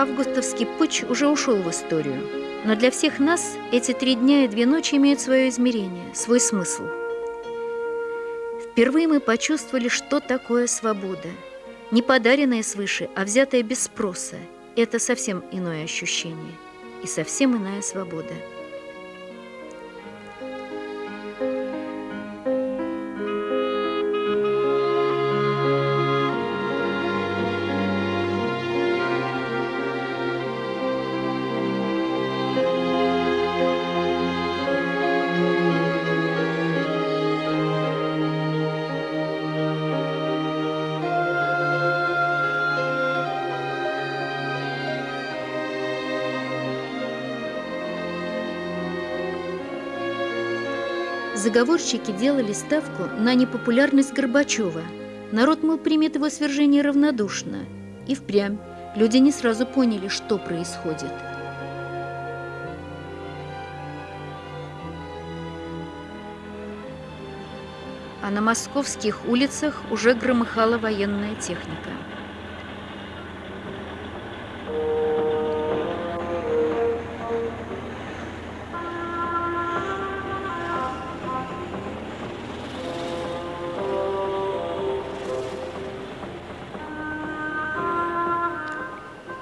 Августовский путь уже ушел в историю. Но для всех нас эти три дня и две ночи имеют свое измерение, свой смысл. Впервые мы почувствовали, что такое свобода. Не подаренная свыше, а взятая без спроса. Это совсем иное ощущение и совсем иная свобода. Заговорщики делали ставку на непопулярность Горбачева. Народ, мол, примет его свержение равнодушно. И впрямь люди не сразу поняли, что происходит. А на московских улицах уже громыхала военная техника.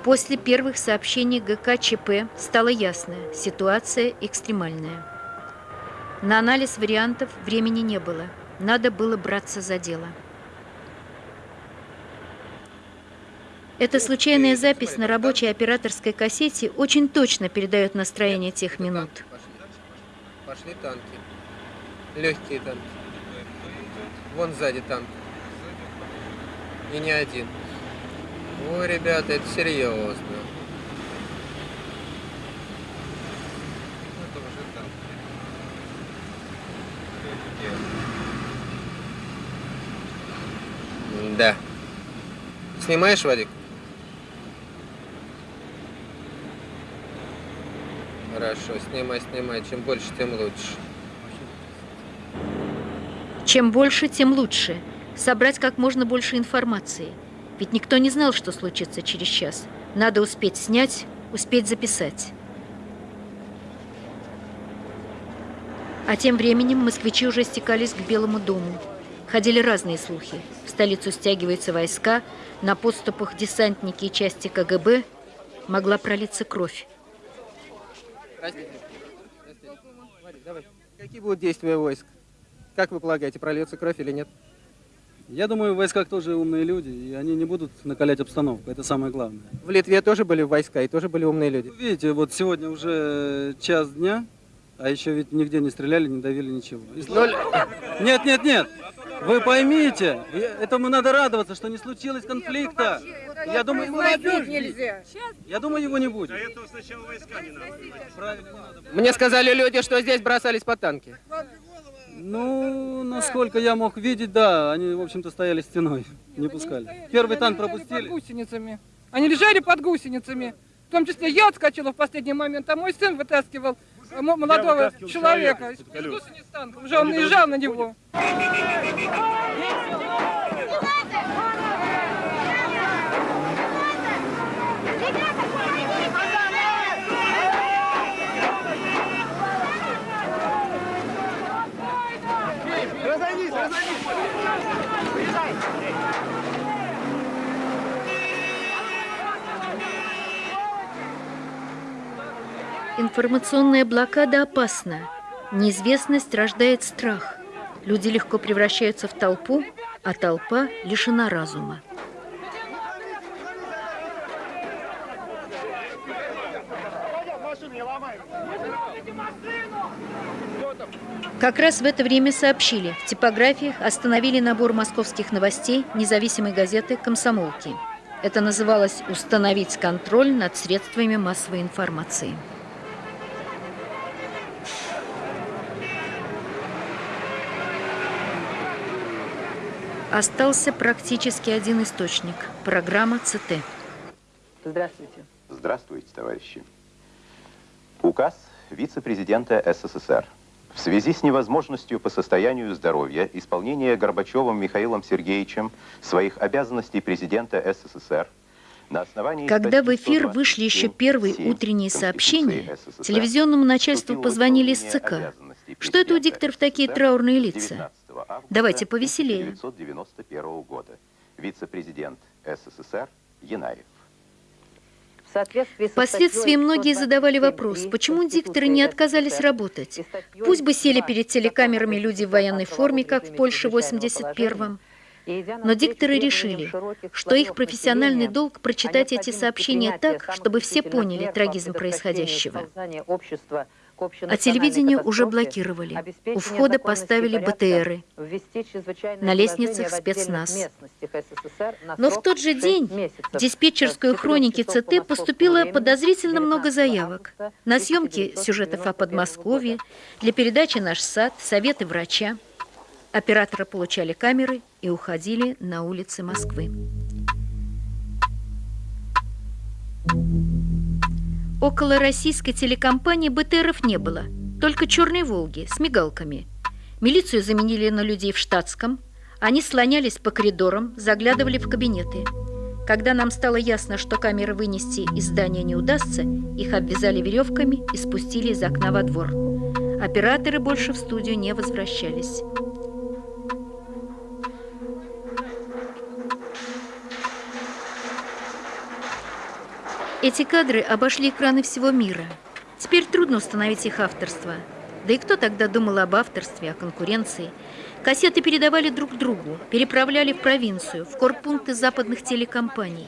После первых сообщений ГКЧП стало ясно – ситуация экстремальная. На анализ вариантов времени не было. Надо было браться за дело. Эта случайная запись на рабочей операторской кассете очень точно передает настроение тех минут. Пошли танки. Легкие танки. Вон сзади танк. И не один. Ой, ребята, это серьезно. Да. Снимаешь, Вадик? Хорошо, снимай, снимай. Чем больше, тем лучше. Чем больше, тем лучше. Собрать как можно больше информации – ведь никто не знал, что случится через час. Надо успеть снять, успеть записать. А тем временем москвичи уже стекались к Белому дому. Ходили разные слухи. В столицу стягиваются войска, на подступах десантники и части КГБ могла пролиться кровь. Какие будут действия войск? Как вы полагаете, прольется кровь или нет? Я думаю, в войсках тоже умные люди, и они не будут накалять обстановку. Это самое главное. В Литве тоже были войска, и тоже были умные люди. Видите, вот сегодня уже час дня, а еще ведь нигде не стреляли, не давили ничего. Ноль... Нет, нет, нет. Вы поймите, этому надо радоваться, что не случилось конфликта. Я думаю, его нельзя. Я думаю, его не будет. Для этого сначала войска не надо. Правильно, не надо. Мне сказали люди, что здесь бросались по танки. Ну, насколько я мог видеть, да, они, в общем-то, стояли стеной, не пускали. Первый танк пропустили. Под гусеницами. Они лежали под гусеницами. В том числе я отскочила в последний момент, а мой сын вытаскивал молодого человека из гусениц танка. Уже он наезжал на него. Информационная блокада опасна. Неизвестность рождает страх. Люди легко превращаются в толпу, а толпа лишена разума. Как раз в это время сообщили, в типографиях остановили набор московских новостей независимой газеты «Комсомолки». Это называлось «Установить контроль над средствами массовой информации». Остался практически один источник – программа ЦТ. Здравствуйте. Здравствуйте, товарищи. Указ вице-президента СССР. В связи с невозможностью по состоянию здоровья исполнения Горбачевым Михаилом Сергеевичем своих обязанностей президента СССР Когда в эфир вышли еще первые утренние сообщения, телевизионному начальству позвонили из ЦК. Что это у дикторов такие траурные лица? Давайте повеселее. Вице-президент СССР Янаев. Впоследствии многие задавали вопрос, почему дикторы не отказались работать. Пусть бы сели перед телекамерами люди в военной форме, как в Польше в 81-м, но дикторы решили, что их профессиональный долг прочитать эти сообщения так, чтобы все поняли трагизм происходящего. А телевидение уже блокировали. У входа поставили БТРы. На лестницах спецназ. Но в тот же день в диспетчерскую хроники ЦТ поступило подозрительно много заявок на съемки сюжетов о Подмосковье, для передачи «Наш сад», «Советы врача». Операторы получали камеры и уходили на улицы Москвы. Около российской телекомпании БТРов не было, только черные «Волги» с мигалками. Милицию заменили на людей в штатском. Они слонялись по коридорам, заглядывали в кабинеты. Когда нам стало ясно, что камеры вынести из здания не удастся, их обвязали веревками и спустили из окна во двор. Операторы больше в студию не возвращались. Эти кадры обошли экраны всего мира. Теперь трудно установить их авторство. Да и кто тогда думал об авторстве, о конкуренции? Кассеты передавали друг другу, переправляли в провинцию, в корпункты западных телекомпаний.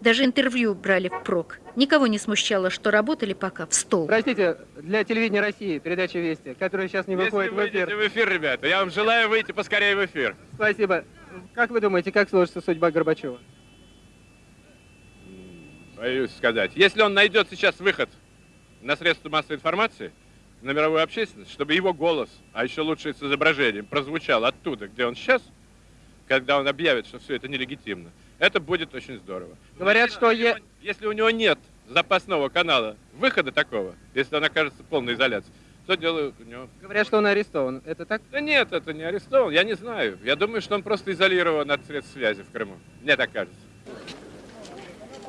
Даже интервью брали в прок. Никого не смущало, что работали пока в стол. Простите, для телевидения России передача «Вести», которая сейчас не выходит в эфир. в эфир, ребята. Я вам желаю выйти поскорее в эфир. Спасибо. Как вы думаете, как сложится судьба Горбачева? Боюсь сказать. Если он найдет сейчас выход на средства массовой информации, на мировую общественность, чтобы его голос, а еще лучше с изображением, прозвучал оттуда, где он сейчас, когда он объявит, что все это нелегитимно, это будет очень здорово. Говорят, если что... Е... Если у него нет запасного канала выхода такого, если он окажется в полной изоляции, что делают у него? Говорят, что он арестован. Это так? Да нет, это не арестован. Я не знаю. Я думаю, что он просто изолирован от средств связи в Крыму. Мне так кажется.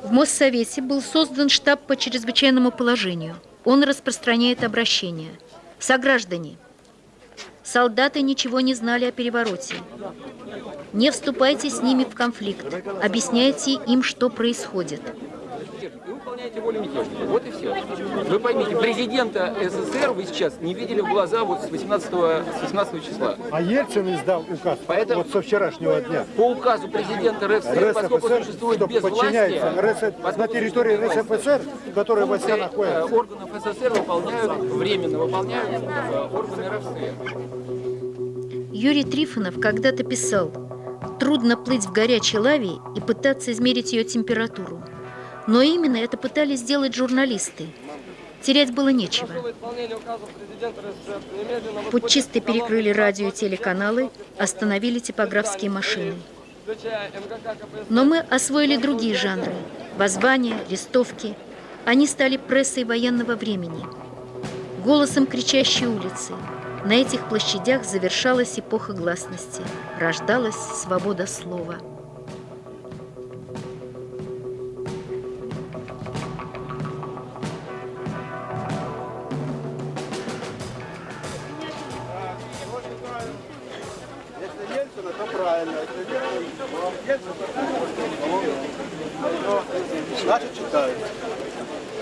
В Моссовете был создан штаб по чрезвычайному положению. Он распространяет обращения. Сограждане, солдаты ничего не знали о перевороте. Не вступайте с ними в конфликт. Объясняйте им, что происходит выполняете волю мятежника. Вот и все. Вы поймите, президента СССР вы сейчас не видели в глаза вот с 18, с 18 числа. А Ельцин издал указ Поэтому, вот со вчерашнего дня. По указу президента РСФСР, поскольку существует без власти, РС, на территории РСФСР, которые власти находятся. Э, органов СССР выполняют, временно выполняют э, органы РСФСР. Юрий Трифонов когда-то писал, трудно плыть в горячей лаве и пытаться измерить ее температуру. Но именно это пытались сделать журналисты. Терять было нечего. Путчисты перекрыли радио и телеканалы, остановили типографские машины. Но мы освоили другие жанры – воззвания, листовки. Они стали прессой военного времени. Голосом кричащей улицы. На этих площадях завершалась эпоха гласности, рождалась свобода слова. Значит, читают.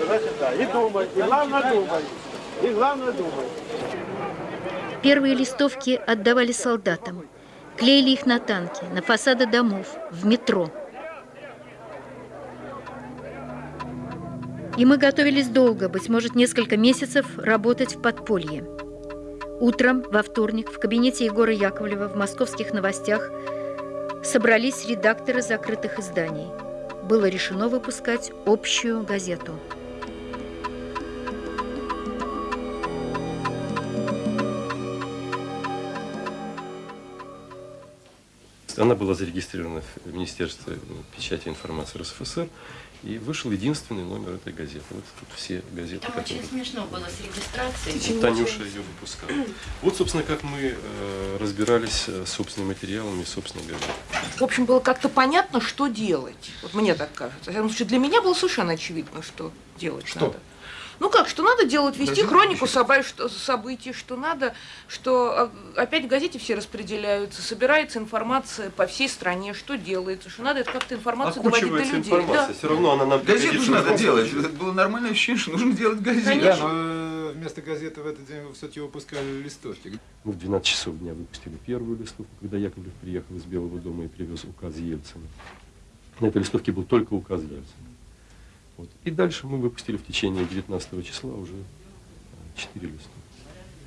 Значит, да. И думай. И главное думай. И главное думай. Первые листовки отдавали солдатам. Клеили их на танки, на фасады домов, в метро. И мы готовились долго, быть может, несколько месяцев, работать в подполье. Утром, во вторник, в кабинете Егора Яковлева в московских новостях собрались редакторы закрытых изданий. Было решено выпускать общую газету. Она была зарегистрирована в Министерстве печати и информации РСФСР. И вышел единственный номер этой газеты. Вот тут все газеты, Там которые... очень смешно было с регистрацией. Вот Танюша ее выпускала. Вот, собственно, как мы э, разбирались э, с собственными материалами и собственной газетой. В общем, было как-то понятно, что делать. Вот мне так кажется. Всяком случае, для меня было совершенно очевидно, что делать Что? надо. Ну как, что надо делать, вести Даже хронику собой- что- событий, что надо, что а, опять в газете все распределяются, собирается информация по всей стране, что делается, что надо это как-то информацию доводить до людей. информация, Да. все равно она нам... Газету же надо делать. Это было нормальное ощущение, что нужно делать газету. Конечно. Да, но э, вместо газеты в этот день вы все-таки выпускали листовки. Мы в 12 часов дня выпустили первую листовку, когда Яковлев приехал из Белого дома и привез указ Ельцина. На этой листовке был только указ Ельцина. Вот. И дальше мы выпустили в течение 19 числа уже 4 листовки.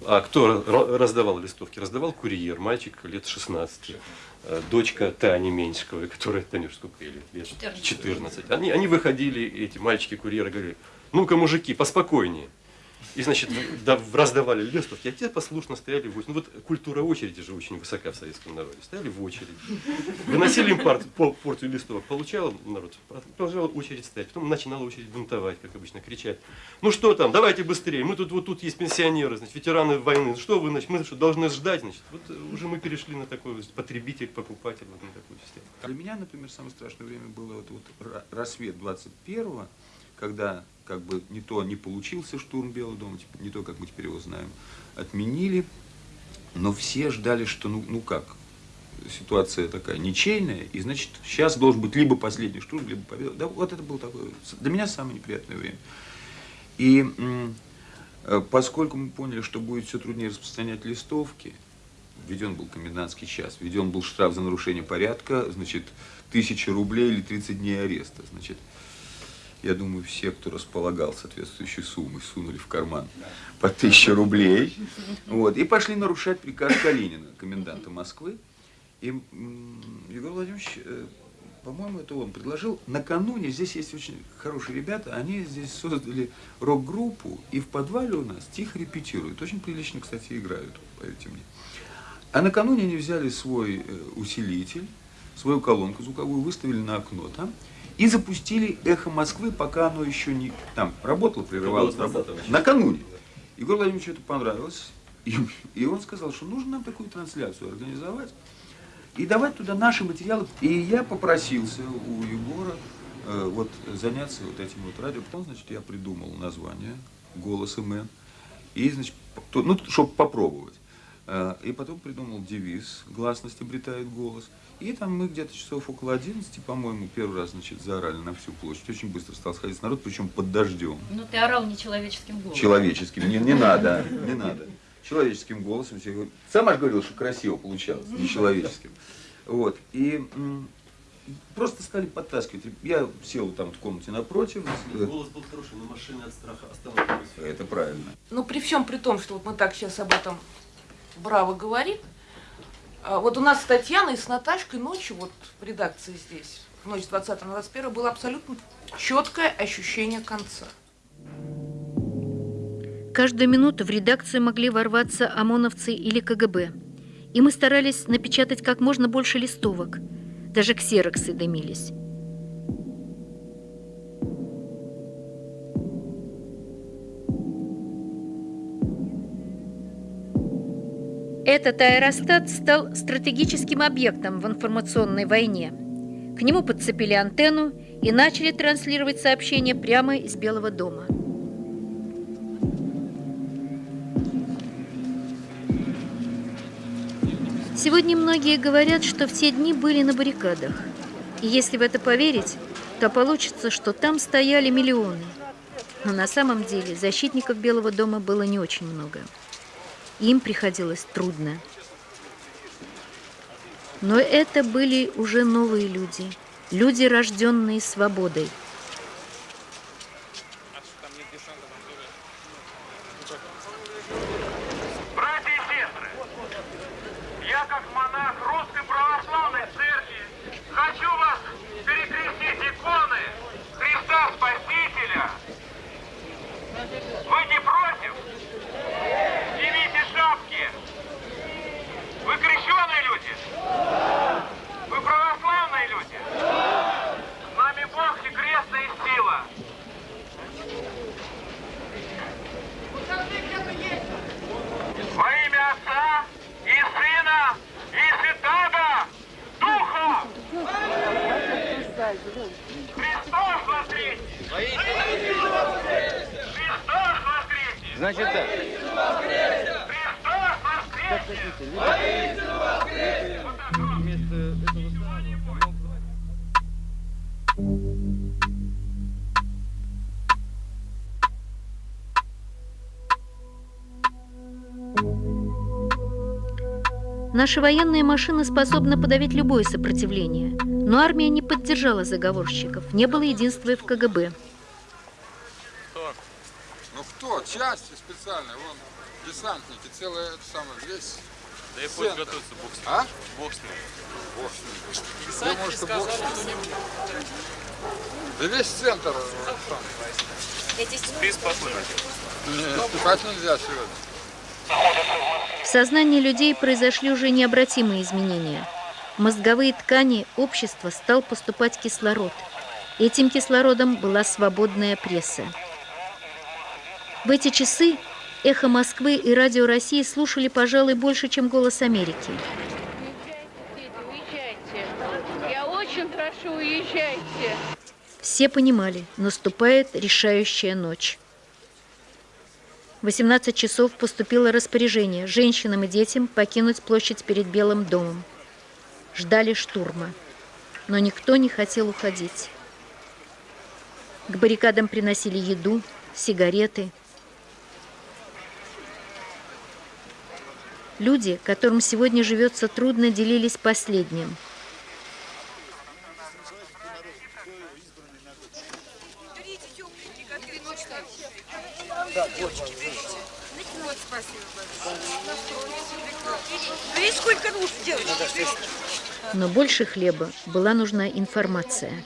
А кто ра- раздавал листовки? Раздавал курьер, мальчик лет 16, э, дочка Тани Меньшиковой, которая, Танюш, сколько ей лет? лет? 14. 14. Они, они выходили, эти мальчики-курьеры, говорили, ну-ка, мужики, поспокойнее. И, значит, да, раздавали листовки, а те послушно стояли в очереди. Ну вот культура очереди же очень высока в советском народе. Стояли в очереди. Выносили им пар- порцию листовок, получал народ, продолжала очередь стоять. Потом начинала очередь бунтовать, как обычно, кричать. Ну что там, давайте быстрее, мы тут вот тут есть пенсионеры, значит, ветераны войны. Что вы, значит, мы что, должны ждать, значит. Вот э, уже мы перешли на такой вот потребитель, покупатель, вот на такую систему. Для меня, например, самое страшное время было вот, вот ра- рассвет 21-го, когда как бы не то не получился штурм Белого дома, типа, не то, как мы теперь его знаем, отменили, но все ждали, что ну, ну как, ситуация такая ничейная, и значит сейчас должен быть либо последний штурм, либо победа. Да, вот это было такое, для меня самое неприятное время. И э, поскольку мы поняли, что будет все труднее распространять листовки, введен был комендантский час, введен был штраф за нарушение порядка, значит, тысяча рублей или 30 дней ареста. Значит, я думаю, все, кто располагал соответствующей суммой, сунули в карман по тысяче рублей. Вот, и пошли нарушать приказ Калинина, коменданта Москвы. И Егор Владимирович, э, по-моему, это он предложил, накануне, здесь есть очень хорошие ребята, они здесь создали рок-группу, и в подвале у нас тихо репетируют. Очень прилично, кстати, играют, поверьте мне. А накануне они взяли свой э, усилитель, свою колонку звуковую, выставили на окно там и запустили эхо Москвы, пока оно еще не там работало, прерывалось. было 20 работало. числа. Накануне. Егор Владимировичу это понравилось. И, и он сказал, что нужно нам такую трансляцию организовать и давать туда наши материалы. И я попросился у Егора э, вот заняться вот этим вот радио. Потом, значит, я придумал название «Голос МН». И, значит, то- ну, чтобы попробовать. Э, И потом придумал девиз «Гласность обретает голос». И там мы где-то часов около 11, по-моему, первый раз, значит, заорали на всю площадь. Очень быстро стал сходить народ, причем под дождем. Ну, ты орал нечеловеческим голосом. Человеческим. Не, не надо, не надо. Человеческим голосом. все говорят. Сам аж говорил, что красиво получалось, не человеческим. Вот. И просто стали подтаскивать. Я сел там в комнате напротив. Голос был хороший, но машины от страха остановились. Это правильно. Ну, при всем при том, что вот мы так сейчас об этом браво говорим, вот у нас с Татьяной и с Наташкой ночью, вот в редакции здесь, ночь с 20 на 21 было абсолютно четкое ощущение конца. Каждую минуту в редакцию могли ворваться ОМОНовцы или КГБ. И мы старались напечатать как можно больше листовок. Даже ксероксы дымились. Этот аэростат стал стратегическим объектом в информационной войне. К нему подцепили антенну и начали транслировать сообщения прямо из Белого дома. Сегодня многие говорят, что все дни были на баррикадах. И если в это поверить, то получится, что там стояли миллионы. Но на самом деле защитников Белого дома было не очень много. Им приходилось трудно. Но это были уже новые люди. Люди, рожденные свободой. Братья и сестры, я как монах Русской Православной Церкви хочу вас перекрестить иконы Христа Спасителя. Вы не против? Снимите шапки. Вы крещеные люди? Значит так. Как хотите, вместо Наша военная машина способна подавить любое сопротивление, но армия не поддержала заговорщиков, не было единства в КГБ. Ну кто? Части специальные, вон десантники, целое это самое, весь Да и пусть готовится бог с ним. А? Бог с ним. Бог с ним. Десантники Думаю, что сказали, бог с ним. что не будет. Да весь центр э. Спи спокойно. Нет, спать нельзя сегодня. В сознании людей произошли уже необратимые изменения. В мозговые ткани общества стал поступать кислород. Этим кислородом была свободная пресса. В эти часы эхо Москвы и радио России слушали, пожалуй, больше, чем голос Америки. Уезжайте. Я очень прошу, уезжайте. Все понимали, наступает решающая ночь. В 18 часов поступило распоряжение женщинам и детям покинуть площадь перед Белым домом. Ждали штурма, но никто не хотел уходить. К баррикадам приносили еду, сигареты. Люди, которым сегодня живется трудно, делились последним. Но больше хлеба была нужна информация.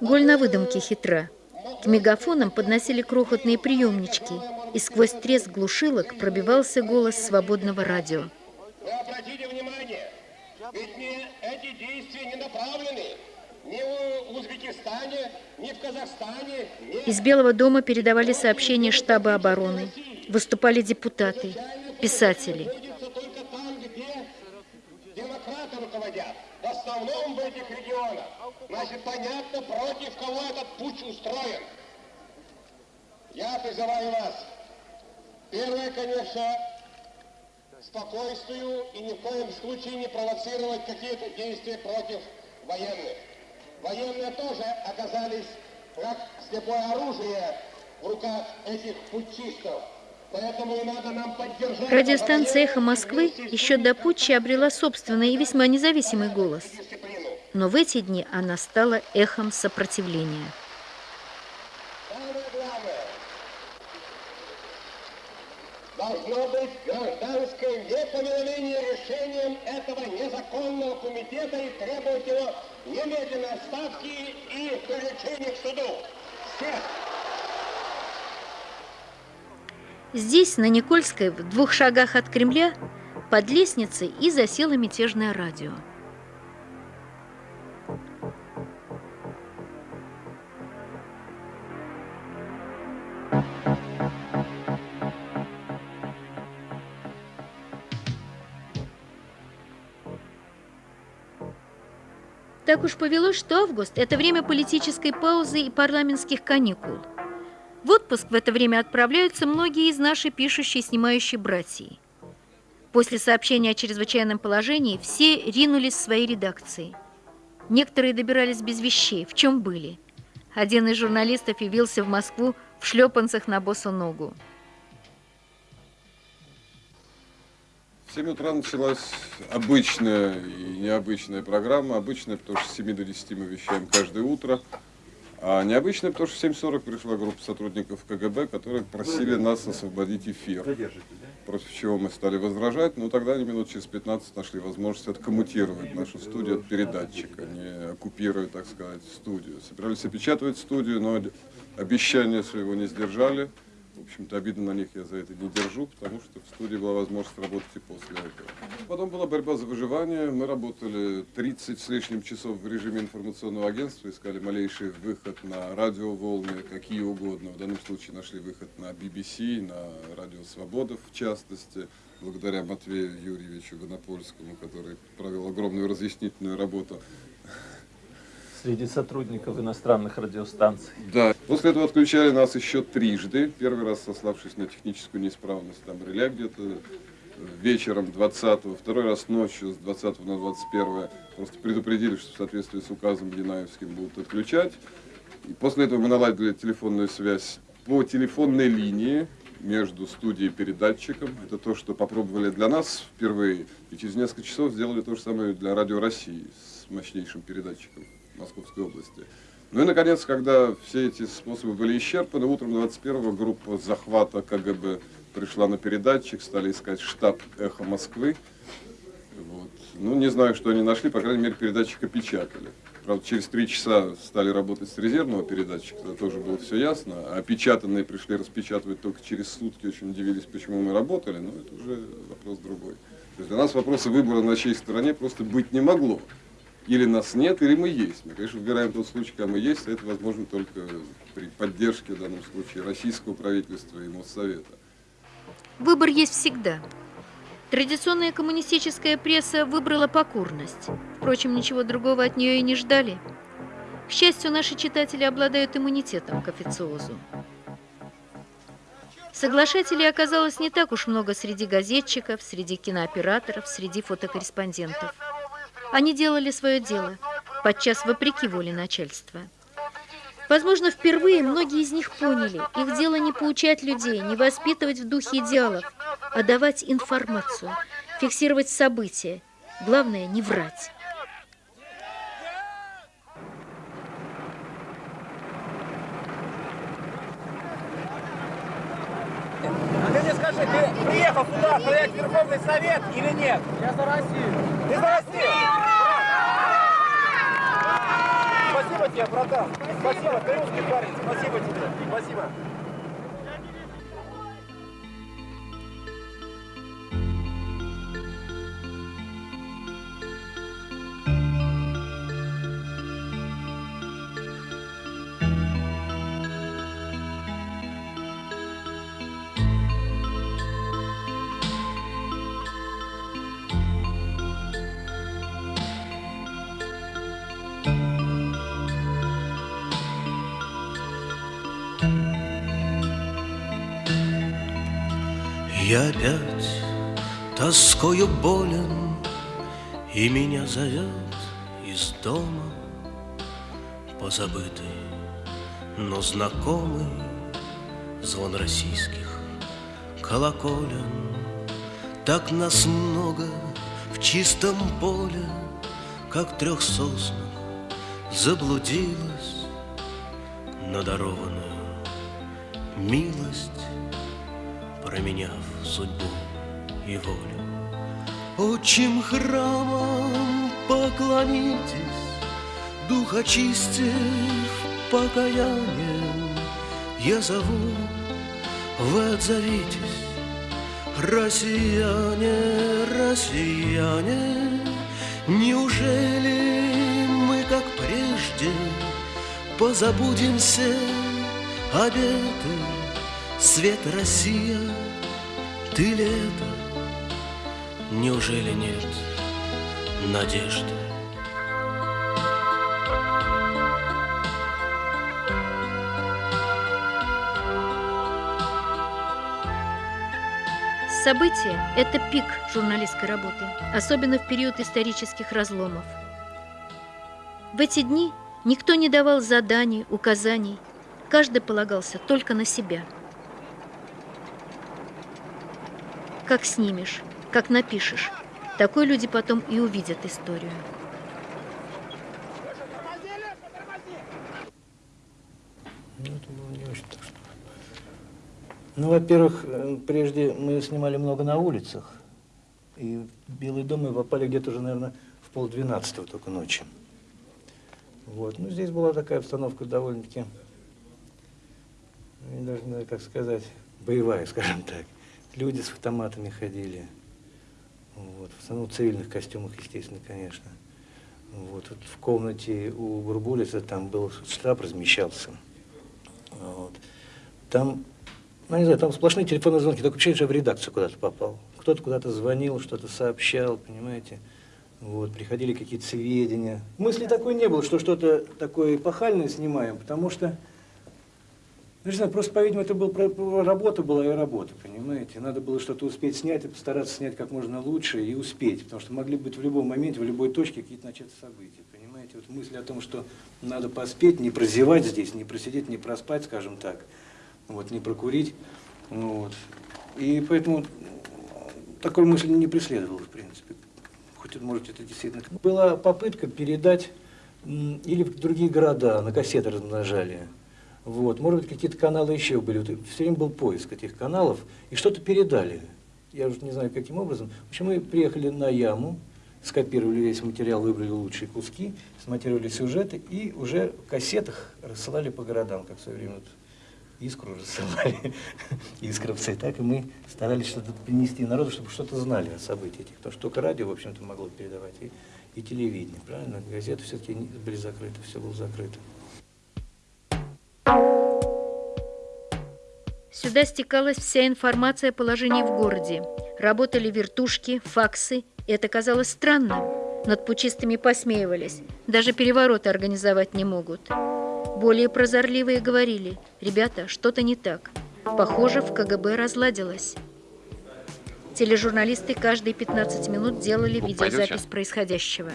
Голь на выдумке хитра. К мегафонам подносили крохотные приемнички, и сквозь треск глушилок пробивался голос свободного радио. Вы обратите внимание, ведь не, эти действия не направлены ни в Узбекистане, ни в Казахстане, ни Из Белого дома передавали сообщения штаба обороны. Выступали депутаты, писатели. там, где демократы руководят. В основном в этих регионах. Значит, понятно, против кого этот путь устроен. Я призываю вас. Первое, конечно, спокойствию и ни в коем случае не провоцировать какие-то действия против военных. Военные тоже оказались как слепое оружие в руках этих путчистов. Радиостанция «Эхо Москвы» еще до путча обрела собственный и весьма независимый голос. Но в эти дни она стала эхом сопротивления. Должно быть гражданское непоминовение решением этого незаконного комитета и требовать его немедленной отставки и привлечения к суду. Всех! Здесь, на Никольской, в двух шагах от Кремля, под лестницей и засело мятежное радио. Так уж повелось, что август – это время политической паузы и парламентских каникул. В отпуск в это время отправляются многие из нашей пишущей и снимающей братьи. После сообщения о чрезвычайном положении все ринулись в свои редакции. Некоторые добирались без вещей, в чем были. Один из журналистов явился в Москву в шлепанцах на босу ногу. 7 утра началась обычная и необычная программа. Обычная, потому что с 7 до 10 мы вещаем каждое утро. А необычная, потому что в 7.40 пришла группа сотрудников КГБ, которые просили нас освободить эфир. Против чего мы стали возражать, но тогда они минут через 15 нашли возможность откоммутировать нашу студию от передатчика, не оккупируя, так сказать, студию. Собирались опечатывать студию, но обещания своего не сдержали. Общем-то, обидно на них я за это не держу, потому что в студии была возможность работать и после этого. Потом была борьба за выживание. Мы работали 30 с лишним часов в режиме информационного агентства, искали малейший выход на радиоволны, какие угодно. В данном случае нашли выход на BBC, на Радио Свобода в частности, благодаря Матвею Юрьевичу Гонопольскому, который провел огромную разъяснительную работу. Среди сотрудников иностранных радиостанций. Да. После этого отключали нас еще трижды. Первый раз сославшись на техническую неисправность там реля где-то вечером 20-го, второй раз ночью с 20 на 21 просто предупредили, что в соответствии с указом Янаевским будут отключать. И после этого мы наладили телефонную связь по телефонной линии между студией и передатчиком. Это то, что попробовали для нас впервые. И через несколько часов сделали то же самое для Радио России с мощнейшим передатчиком Московской области. Ну и, наконец, когда все эти способы были исчерпаны, утром 21-го группа захвата КГБ пришла на передатчик, стали искать штаб «Эхо Москвы». Вот. Ну, не знаю, что они нашли, по крайней мере, передатчик опечатали. Правда, через три часа стали работать с резервного передатчика, тогда тоже было все ясно. А опечатанные пришли распечатывать только через сутки, очень удивились, почему мы работали, но это уже вопрос другой. То есть для нас вопроса выбора на чьей стороне просто быть не могло. Или нас нет, или мы есть. Мы, конечно, выбираем тот случай, когда мы есть, а это возможно только при поддержке, в данном случае, российского правительства и Моссовета. Выбор есть всегда. Традиционная коммунистическая пресса выбрала покорность. Впрочем, ничего другого от нее и не ждали. К счастью, наши читатели обладают иммунитетом к официозу. Соглашателей оказалось не так уж много среди газетчиков, среди кинооператоров, среди фотокорреспондентов. Они делали свое дело, подчас вопреки воле начальства. Возможно, впервые многие из них поняли, их дело не поучать людей, не воспитывать в духе идеалов, а давать информацию, фиксировать события. Главное, не врать. А ты мне скажи, ты приехал сюда стоять Верховный Совет или нет? Я за Россию. Ты за Россию? Тебе, братан. Спасибо, ты русский парень. Спасибо тебе. Спасибо. Тоскою болен, И меня зовет из дома Позабытый, но знакомый Звон российских колоколен. Так нас много в чистом поле, Как трех соснах заблудилась Надарованную милость променяв судьбу и волю. Отчим храмом поклонитесь, Дух очистив покаянием, Я зову, вы отзовитесь, Россияне, россияне, Неужели мы, как прежде, Позабудем все обеты, Свет Россия, ты лето, Неужели нет надежды? События – это пик журналистской работы, особенно в период исторических разломов. В эти дни никто не давал заданий, указаний, каждый полагался только на себя. Как снимешь, как напишешь, такой люди потом и увидят историю. Ну, не. Ну, во-первых, э, прежде мы снимали много на улицах. И в Белый дом мы попали где-то уже, наверное, в полдвенадцатого только ночи. Вот. Ну, здесь была такая обстановка довольно-таки, ну, даже не как сказать, боевая, скажем так. Люди с автоматами ходили. Вот. В основном в цивильных костюмах, естественно, конечно. Вот. вот в комнате у Бурбулиса там был штаб размещался. Вот. Там, ну не знаю, там сплошные телефонные звонки, только что я в редакцию куда-то попал. Кто-то куда-то звонил, что-то сообщал, понимаете. Вот, приходили какие-то сведения. Мысли такой не было, что что-то такое эпохальное снимаем, потому что, ну, не знаю, просто, по-видимому, это был, работа была и работа, понимаете? Надо было что-то успеть снять и постараться снять как можно лучше и успеть, потому что могли быть в любом моменте, в любой точке какие-то начаться события, понимаете? Вот мысль о том, что надо поспеть, не прозевать здесь, не просидеть, не проспать, скажем так, вот, не прокурить, вот. И поэтому такой мысли не преследовал, в принципе. Хоть, может, это действительно... Была попытка передать или в другие города, на кассеты размножали. Вот. Может быть, какие-то каналы еще были. Вот, все время был поиск этих каналов, и что-то передали. Я уже не знаю, каким образом. В общем, мы приехали на яму, скопировали весь материал, выбрали лучшие куски, смонтировали сюжеты и уже в кассетах рассылали по городам, как в свое время вот искру рассылали, искровцы, так и мы старались что-то принести народу, чтобы что-то знали о событиях этих. Потому что только радио, в общем-то, могло передавать, и, и телевидение, правильно? Газеты все-таки были закрыты, все было закрыто. Сюда стекалась вся информация о положении в городе. Работали вертушки, факсы, это казалось странным. Над пучистыми посмеивались. Даже перевороты организовать не могут. Более прозорливые говорили, ребята, что-то не так. Похоже, в КГБ разладилось. Тележурналисты каждые 15 минут делали видеозапись происходящего.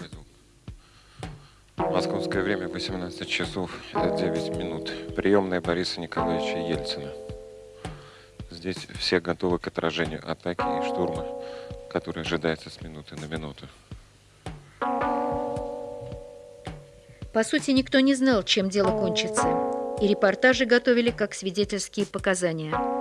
Московское время 18 часов 9 минут. Приемная Бориса Николаевича Ельцина. Здесь все готовы к отражению атаки и штурма, который ожидается с минуты на минуту. По сути, никто не знал, чем дело кончится, и репортажи готовили как свидетельские показания.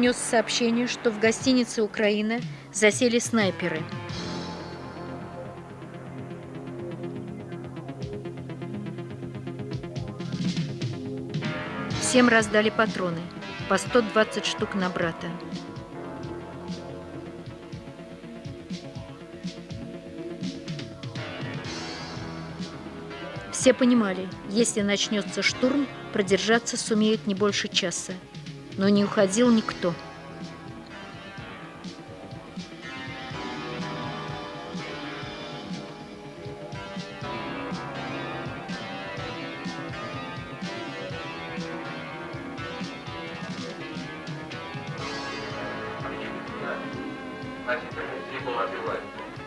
Принес сообщение, что в гостинице «Украина» засели снайперы. Всем раздали патроны, по 120 штук на брата. Все понимали, если начнется штурм, продержаться сумеют не больше часа но не уходил никто.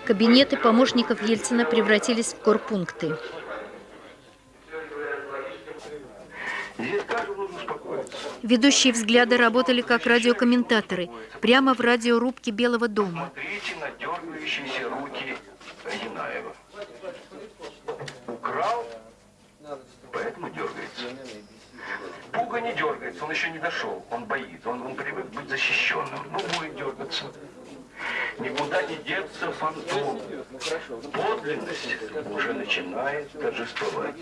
Кабинеты помощников Ельцина превратились в корпункты. Ведущие взгляды работали как радиокомментаторы, прямо в радиорубке Белого дома. Смотрите на дергающиеся руки Янаева. Украл, поэтому дергается. Пуга не дергается, он еще не дошел, он боится, он, он привык быть защищенным, ну будет дергаться. Никуда не деться фантом. Подлинность уже начинает торжествовать.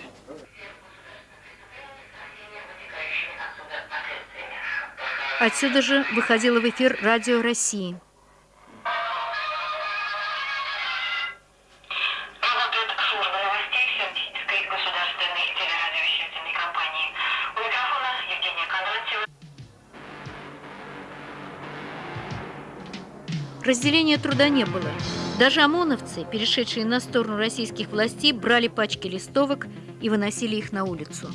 Отсюда же выходило в эфир Радио России. Разделения труда не было. Даже ОМОНовцы, перешедшие на сторону российских властей, брали пачки листовок и выносили их на улицу.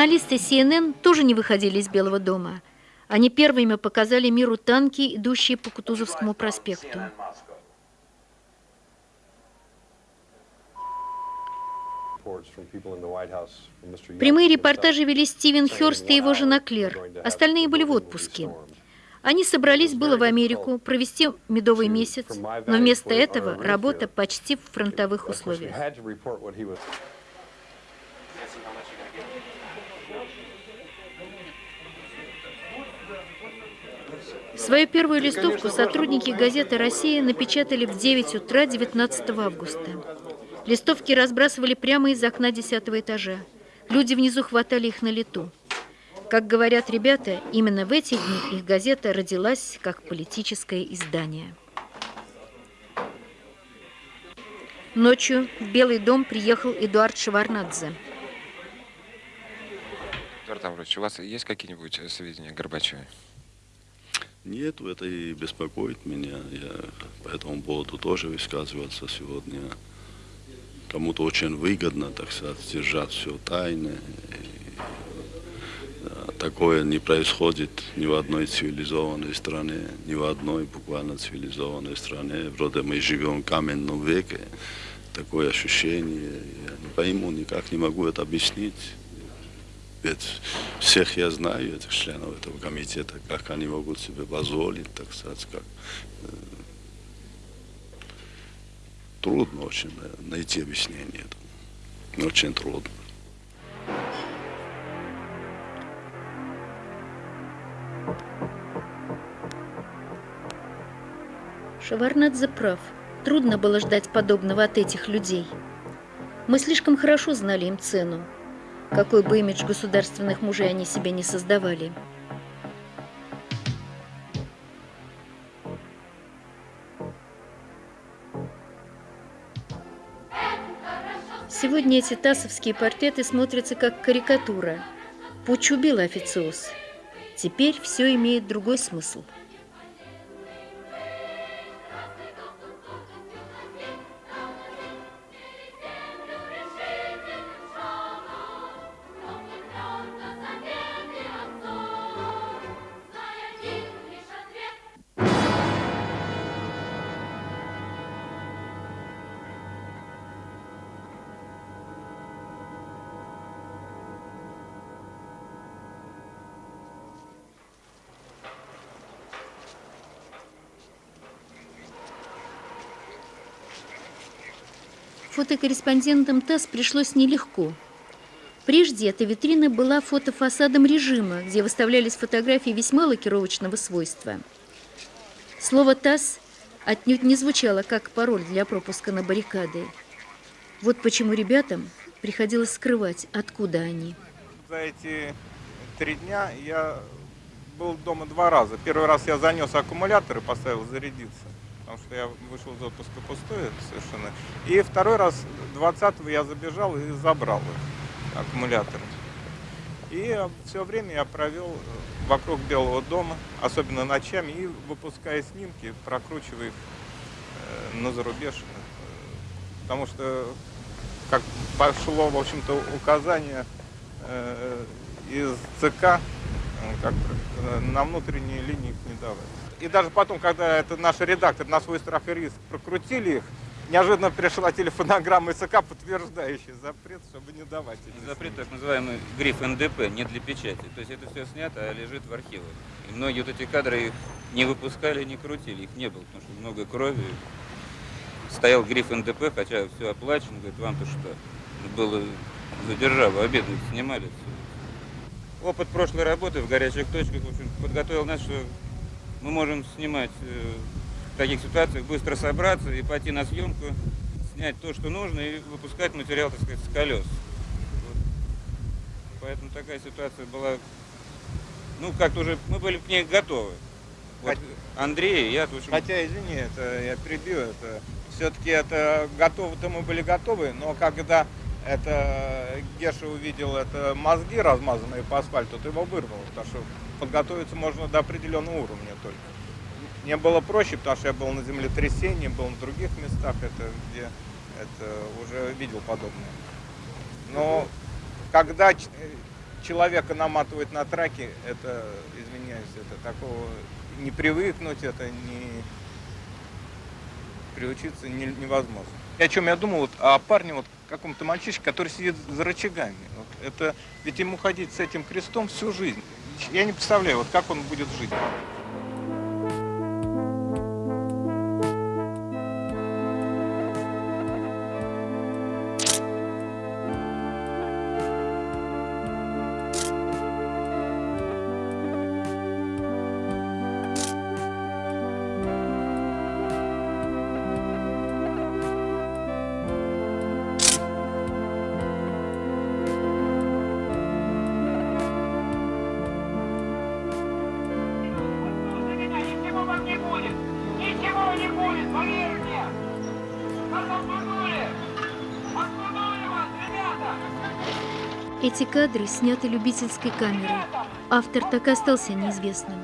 Журналисты CNN тоже не выходили из Белого дома. Они первыми показали миру танки, идущие по Кутузовскому проспекту. Прямые репортажи вели Стивен Хёрст и его жена Клер. Остальные были в отпуске. Они собрались было в Америку провести медовый месяц, но вместо этого работа почти в фронтовых условиях. Свою первую листовку сотрудники газеты «Россия» напечатали в 9 утра 19 августа. Листовки разбрасывали прямо из окна 10 этажа. Люди внизу хватали их на лету. Как говорят ребята, именно в эти дни их газета родилась как политическое издание. Ночью в Белый дом приехал Эдуард Шеварнадзе. Эдуард Амрович, у вас есть какие-нибудь сведения о Горбачеве? Нет, это и беспокоит меня. Я по этому поводу тоже высказываться сегодня. Кому-то очень выгодно, так сказать, держать все тайно. И, такое не происходит ни в одной цивилизованной стране, ни в одной буквально цивилизованной стране. Вроде мы живем в каменном веке. Такое ощущение. Я не пойму, никак не могу это объяснить. Ведь всех я знаю, этих членов этого комитета, как они могут себе позволить, так сказать, как трудно очень найти объяснение этому. Очень трудно. Шеварнадзе прав. Трудно было ждать подобного от этих людей. Мы слишком хорошо знали им цену, какой бы имидж государственных мужей они себе не создавали. Сегодня эти тасовские портреты смотрятся как карикатура. Пуч убил официоз. Теперь все имеет другой смысл. Фотокорреспондентам ТАСС пришлось нелегко. Прежде эта витрина была фотофасадом режима, где выставлялись фотографии весьма лакировочного свойства. Слово «ТАСС» отнюдь не звучало как пароль для пропуска на баррикады. Вот почему ребятам приходилось скрывать, откуда они. За эти три дня я был дома два раза. Первый раз я занес аккумулятор и поставил зарядиться потому что я вышел из отпуска пустой совершенно. И второй раз, 20-го, я забежал и забрал их, аккумуляторы. И все время я провел э, вокруг Белого дома, особенно ночами, и выпуская снимки, прокручивая их э, на зарубеж. Потому что, как пошло, в общем-то, указание э, из ЦК, как на внутренние линии их не давать. И даже потом, когда это наши редакторы на свой страх и риск прокрутили их, неожиданно пришла телефонограмма СК, подтверждающая запрет, чтобы не давать. Эти запрет так называемый гриф НДП, не для печати. То есть это все снято, а лежит в архивах. И многие вот эти кадры их не выпускали, не крутили, их не было, потому что много крови. Стоял гриф НДП, хотя все оплачено, говорит, вам-то что? Было за державу, обедно снимали. Опыт прошлой работы в горячих точках, в общем, подготовил нас, что мы можем снимать э, в таких ситуациях, быстро собраться и пойти на съемку, снять то, что нужно, и выпускать материал, так сказать, с колес. Вот. Поэтому такая ситуация была, ну, как-то уже, мы были к ней готовы. Вот Андрей я, общем... Хотя, извини, это я перебью, это все-таки это готовы-то мы были готовы, но когда это Геша увидел это мозги размазанные по асфальту, то его вырвало, потому что подготовиться можно до определенного уровня только. Мне было проще, потому что я был на землетрясении, был в других местах, это где это уже видел подобное. Но когда человека наматывают на траке, это, извиняюсь, это такого не привыкнуть, это не приучиться невозможно. И о чем я думал, вот, о парне, вот каком-то мальчишке, который сидит за рычагами. Вот это, ведь ему ходить с этим крестом всю жизнь. Я не представляю, вот как он будет жить. Эти кадры сняты любительской камерой. Автор так и остался неизвестным.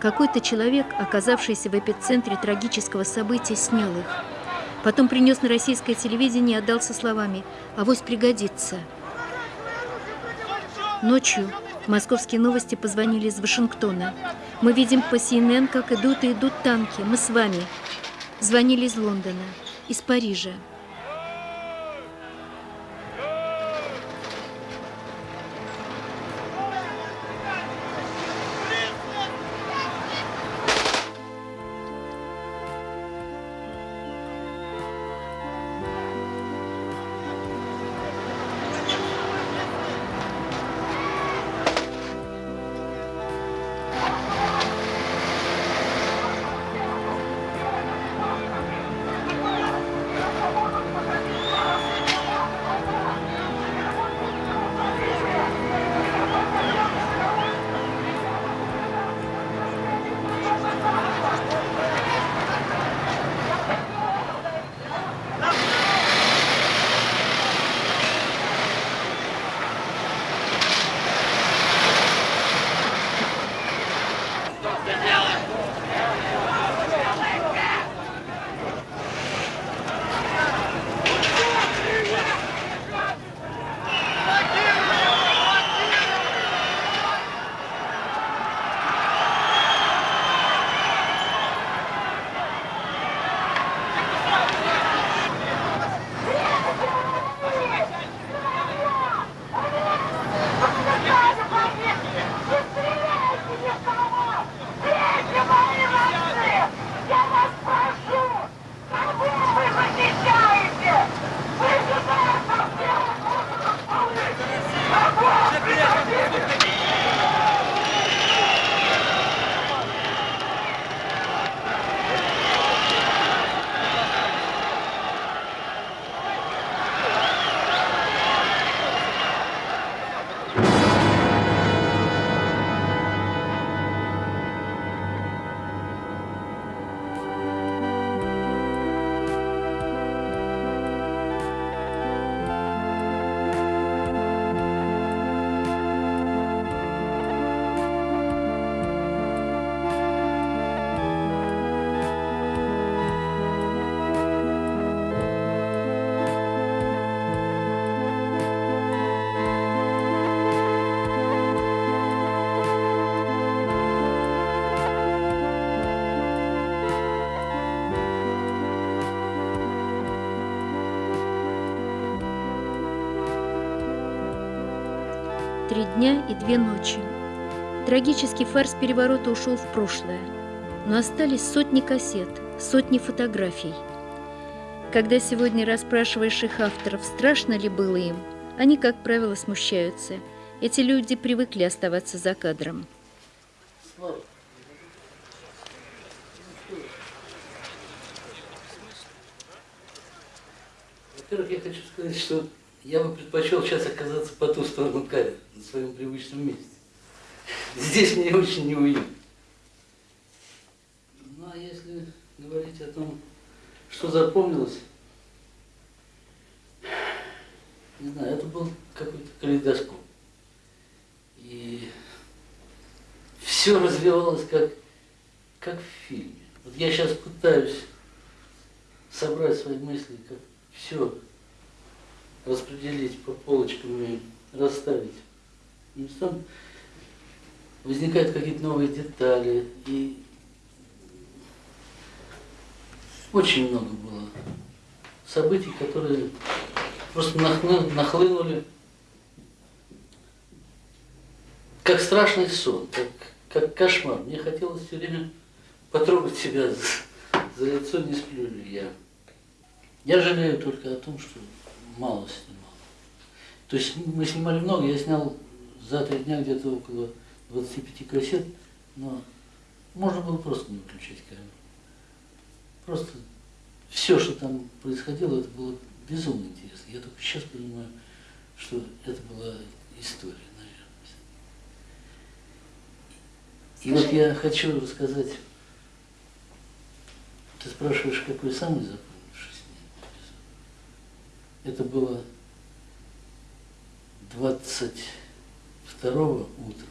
Какой-то человек, оказавшийся в эпицентре трагического события, снял их. Потом принес на российское телевидение и отдал со словами «Авось пригодится». Ночью московские новости позвонили из Вашингтона. Мы видим по CNN, как идут и идут танки. Мы с вами. Звонили из Лондона, из Парижа. Три дня и две ночи. Трагический фарс переворота ушел в прошлое, но остались сотни кассет, сотни фотографий. Когда сегодня расспрашиваешь их авторов, страшно ли было им, они, как правило, смущаются. Эти люди привыкли оставаться за кадром. Во-первых, я хочу сказать, что я бы предпочел сейчас оказаться по ту сторону камеры, на своем привычном месте. Здесь мне очень неуютно. Ну, а если говорить о том, что запомнилось, не знаю, это был какой-то калейдоскоп. И все развивалось как, как в фильме. Вот я сейчас пытаюсь собрать свои мысли, как все распределить по полочкам и расставить. И там возникают какие-то новые детали. И очень много было событий, которые просто нахлынули как страшный сон, как, как кошмар. Мне хотелось все время потрогать себя за, за лицо, не сплю ли я. Я жалею только о том, что мало снимал. То есть мы снимали много, я снял за три дня где-то около 25 кассет, но можно было просто не выключать камеру. Просто все, что там происходило, это было безумно интересно. Я только сейчас понимаю, что это была история, наверное. И вот я хочу рассказать, ты спрашиваешь, какой самый эпизод. Это было 22 утра,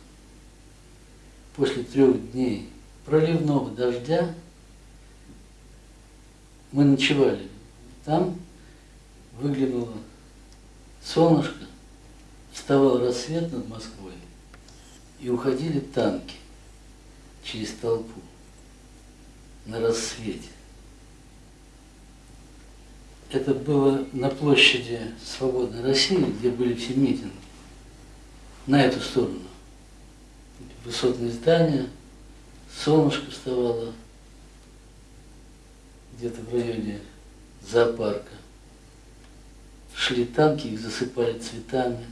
после трех дней проливного дождя, мы ночевали там, выглянуло солнышко, вставал рассвет над Москвой, и уходили танки через толпу на рассвете. Это было на площади Свободной России, где были все митинги, на эту сторону. Высотные здания, солнышко вставало где-то в районе зоопарка. Шли танки, их засыпали цветами,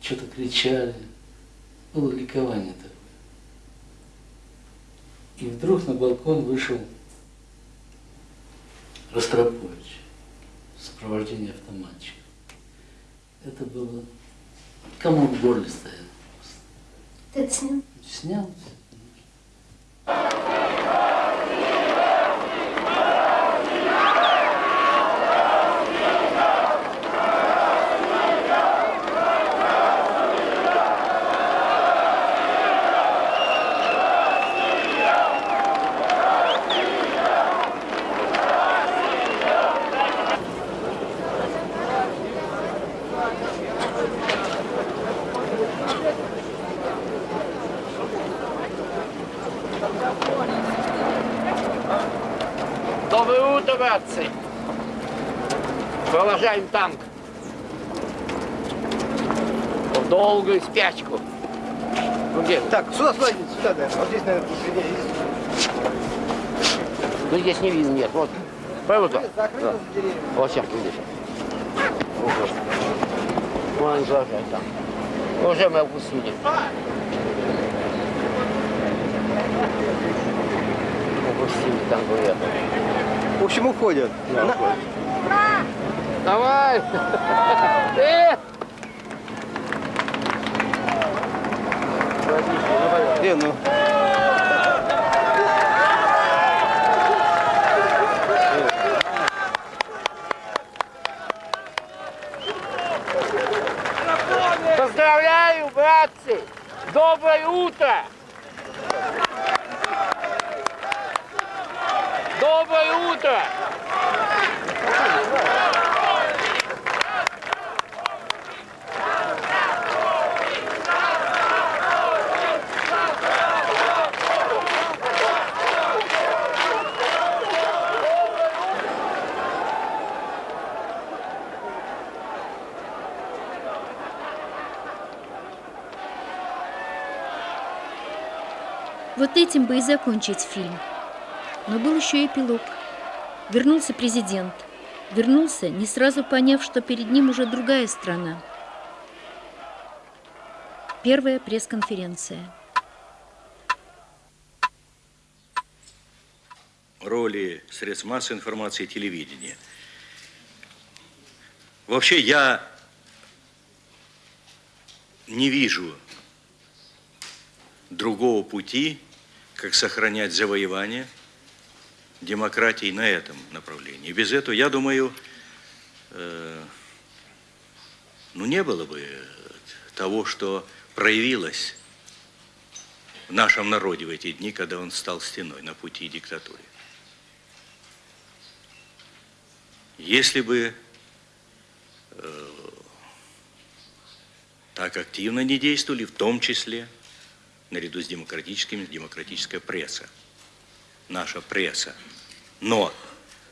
что-то кричали. Было ликование такое. И вдруг на балкон вышел Ростропович в сопровождении автоматчика. Это было... Кому в горле стоял. Ты это снял? Снял. Доброе утро, братцы! Провожаем танк. В долгую спячку. Ну где? Так, сюда, сюда, сюда, да. Вот здесь, наверное, посреди. Ну здесь не видно, нет. Вот. Прямо туда. Да. Вот сейчас, видишь. Вон они провожают там. Уже мы опустили. Опустили там, говорят. В общем, уходят. Да, Давай! Где, ну? Поздравляю, братцы! Доброе утро! Доброе утро! Вот этим бы и закончить фильм. Но был еще эпилог. Вернулся президент. Вернулся, не сразу поняв, что перед ним уже другая страна. Первая пресс-конференция. роли средств массовой информации и телевидения. Вообще я не вижу другого пути, как сохранять завоевание демократии на этом направлении. Без этого, я думаю, э, ну не было бы того, что проявилось в нашем народе в эти дни, когда он стал стеной на пути диктатуры. Если бы э, так активно не действовали, в том числе, наряду с демократическими, демократическая пресса, наша пресса. Но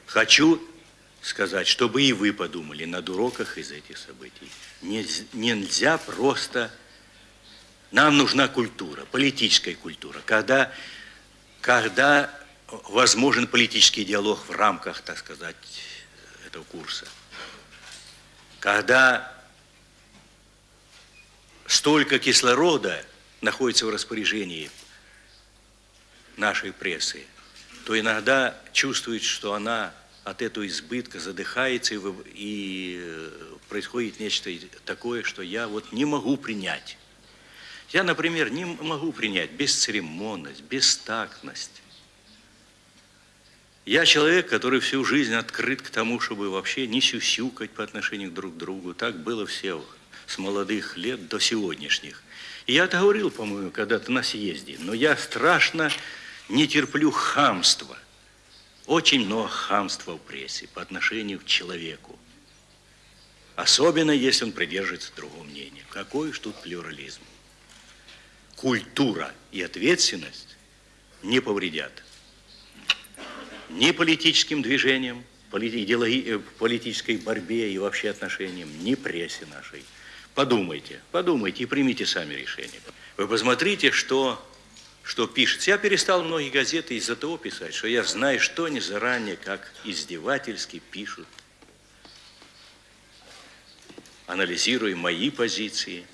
хочу сказать, чтобы и вы подумали над уроках из этих событий. Нельзя, просто... Нам нужна культура, политическая культура, когда, когда возможен политический диалог в рамках, так сказать, этого курса. Когда столько кислорода находится в распоряжении нашей прессы, то иногда чувствует, что она от этого избытка задыхается и, и э, происходит нечто такое, что я вот не могу принять. Я, например, не могу принять бесцеремонность, бестактность. Я человек, который всю жизнь открыт к тому, чтобы вообще не сюсюкать по отношению друг к другу. Так было все с молодых лет до сегодняшних. Я это говорил, по-моему, когда-то на съезде. Но я страшно не терплю хамства. Очень много хамства в прессе по отношению к человеку. Особенно, если он придерживается другого мнения. Какой уж тут плюрализм. Культура и ответственность не повредят ни политическим движениям, идеологи, политической борьбе и вообще отношениям, ни прессе нашей. Подумайте, подумайте и примите сами решение. Вы посмотрите, что, что пишет. Я перестал многие газеты из-за того писать, что я знаю, что они заранее, как издевательски пишут, анализируя мои позиции.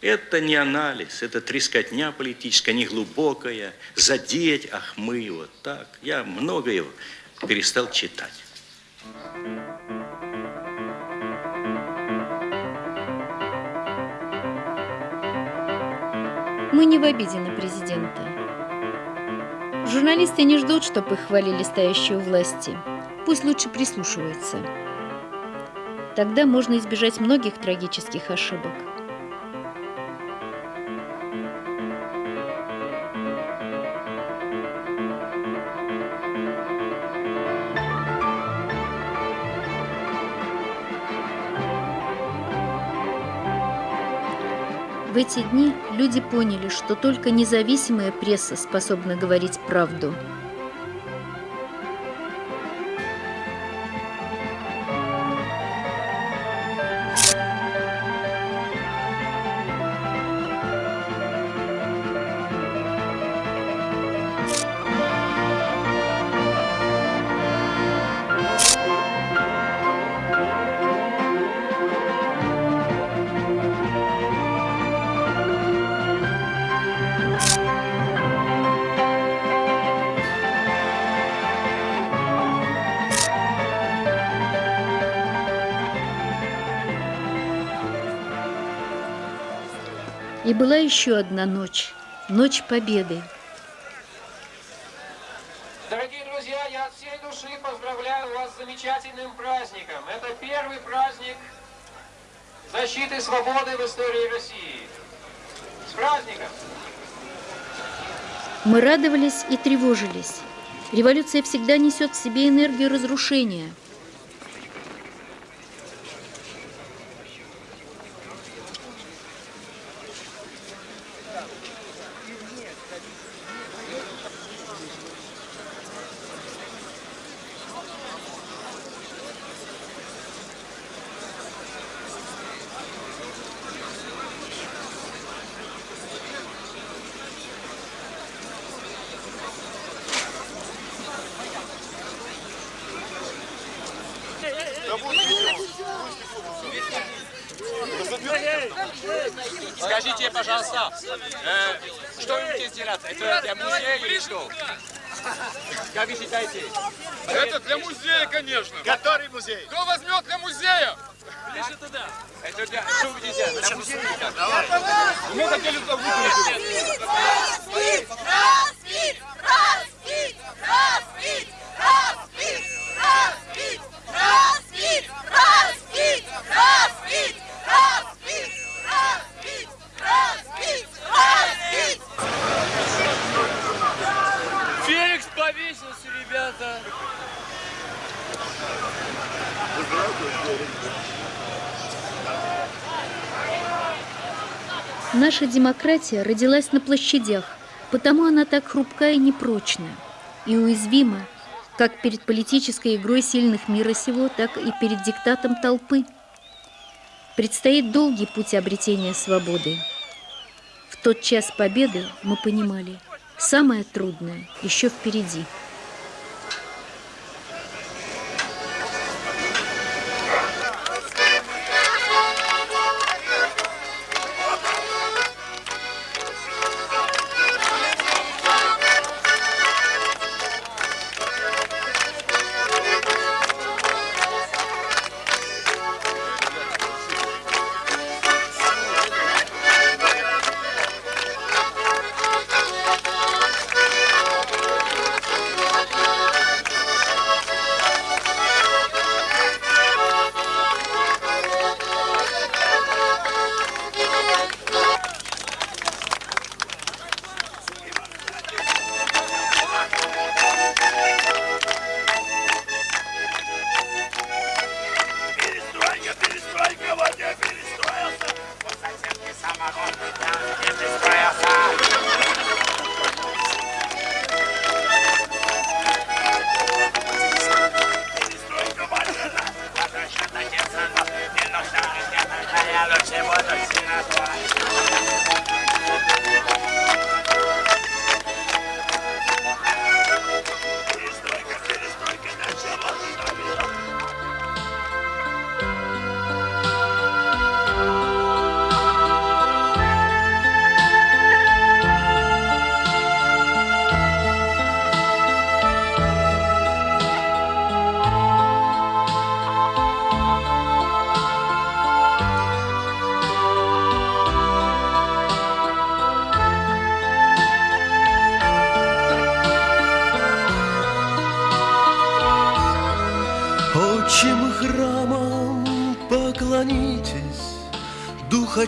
Это не анализ, это трескотня политическая, не глубокая, задеть, ах мы, вот так. Я многое перестал читать. Мы не в обиде на президента. Журналисты не ждут, чтобы их хвалили стоящие у власти. Пусть лучше прислушиваются. Тогда можно избежать многих трагических ошибок. Эти дни люди поняли, что только независимая пресса способна говорить правду. Была еще одна ночь, ночь победы. Дорогие друзья, я от всей души поздравляю вас с замечательным праздником. Это первый праздник защиты свободы в истории России. С праздником! Мы радовались и тревожились. Революция всегда несет в себе энергию разрушения – демократия родилась на площадях, потому она так хрупка и непрочна, и уязвима как перед политической игрой сильных мира сего, так и перед диктатом толпы. Предстоит долгий путь обретения свободы. В тот час победы мы понимали, самое трудное еще впереди.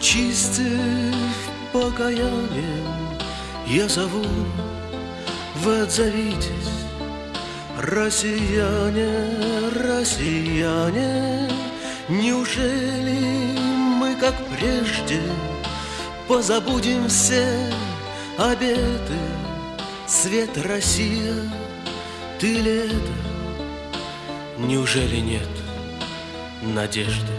Очистив покаянием, Я зову, вы отзовитесь, Россияне, россияне, Неужели мы, как прежде, Позабудем все обеты? Свет Россия, ты ли это? Неужели нет надежды?